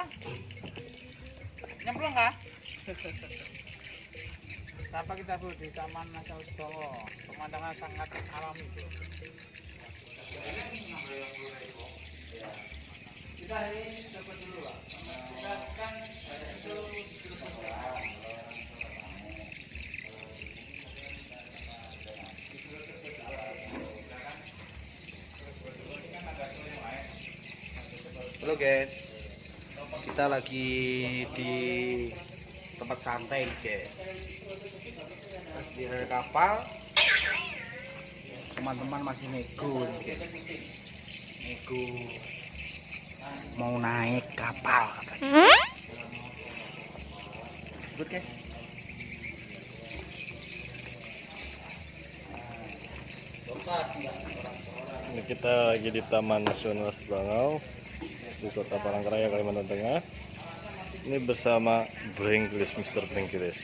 kah? Nyemplung kah? Sapa kita bro di Taman Nasional Sebowo. Pemandangan sangat alami bro. Kita ini dapat dulu pak. Kita kan itu Halo guys, kita lagi di tempat santai guys. Di kapal, teman-teman masih nego guys. Nego mau naik kapal katanya. Good guys. Ini kita lagi di Taman Nasional Sebangau di Kota Palangkaraya, Kalimantan Tengah. Ini bersama Brengkilis, Mr. Brengkilis.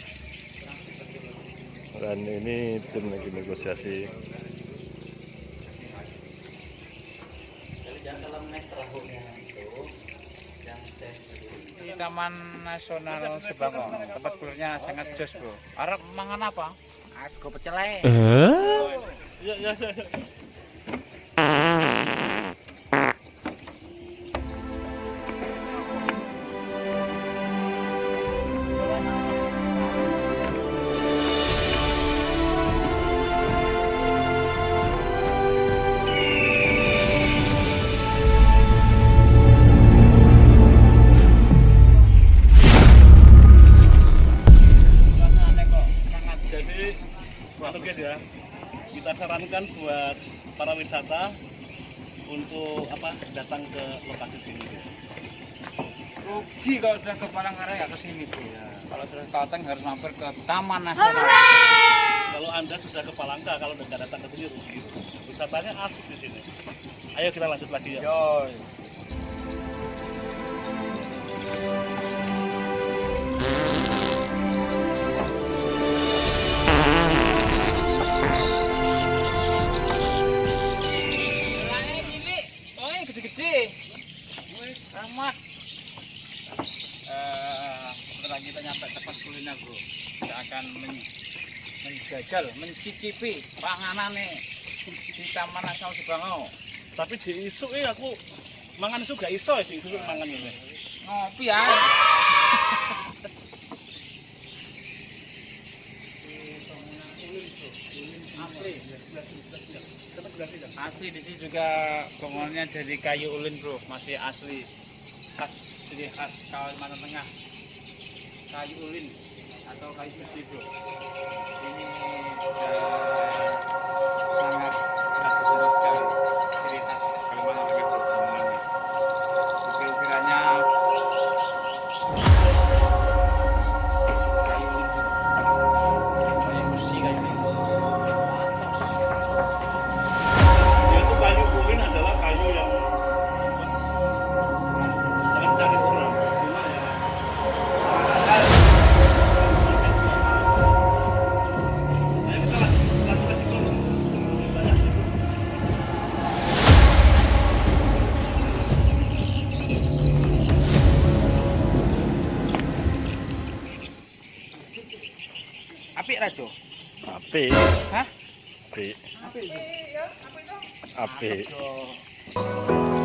Dan ini tim lagi negosiasi. di Taman Nasional Sebangau. Tempat kulirnya sangat jos bro. Arab mangan apa? Asko pecel ae. Ya, ya, ya. Buat para wisata untuk apa datang ke lokasi sini. rugi kalau sudah ke Palangkaraya ke sini bro. Kalau sudah ke Kalteng harus mampir ke Taman Nasional. Kalau anda sudah ke Palangka, kalau nggak datang ke sini rugi. Wisatanya asik di sini. Ayo kita lanjut lagi ya. Yoy. gede-gede. Akan men- menjajal, mencicipi panganan nih di Taman Nasional Sebangau. Tapi di isu eh aku mangan isu gak iso ya di isu mangan ini. ngopi ya asli di sini juga bangunannya dari kayu ulin bro masih asli khas ciri khas Kalimantan Tengah kayu ulin atau kayu besi bro? Ini sudah apik ra, Cuk? Apik. Hah? Apik. Apik ya, apik? Apik.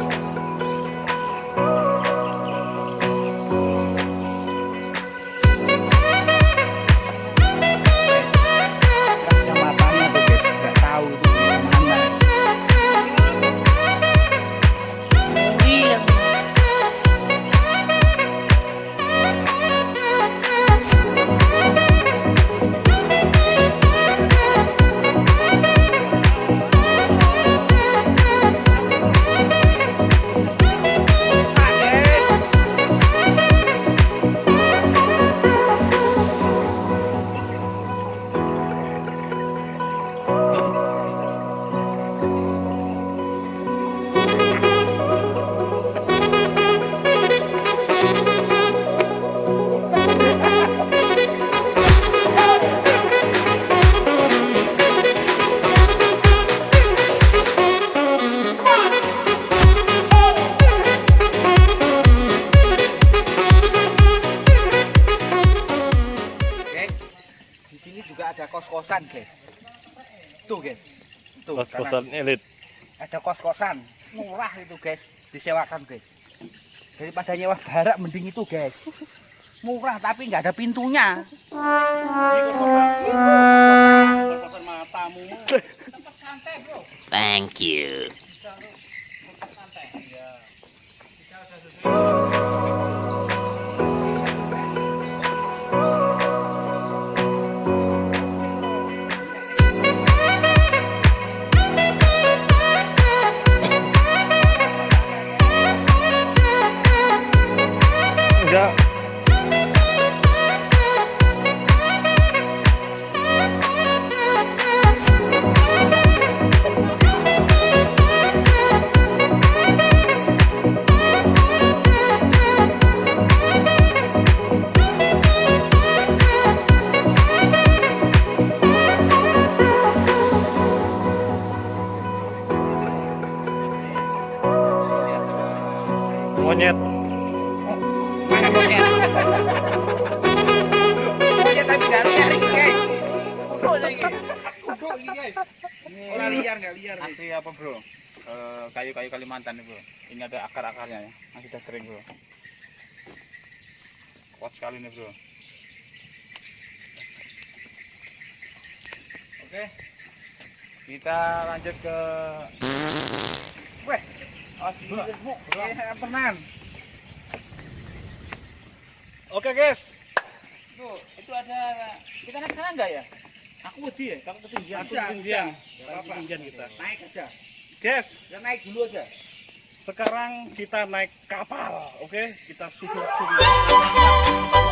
Ada kos-kosan, guys. Tuh, guys. Tuh, Kos-kosan elit. Ada kos-kosan. Murah itu, guys. Disewakan, guys. Daripada nyewa barak mending itu, guys. Murah tapi nggak ada pintunya. Kos-kosan matamu. Tempat santai, Bro. Thank you. Tempat santai. Ya. Enggak. Guys. Liar nggak liar. Asli apa, Bro? Eh, kayu-kayu Kalimantan nih, Bro. Ini ada akar-akarnya ya. Masih sudah kering, Bro. Kuat sekali nih, Bro. Oke. Kita lanjut ke Weh, Bro. eh, tenan. Oke, guys. Tuh, itu ada kita naik sana enggak ya? Aku wedi ya, takut ketinggian. Bisa, ketinggian. apa-apa. Ketinggian kita. Naik aja. Guys, Ya naik dulu aja. sekarang kita naik kapal, oke? Kita susur-susur.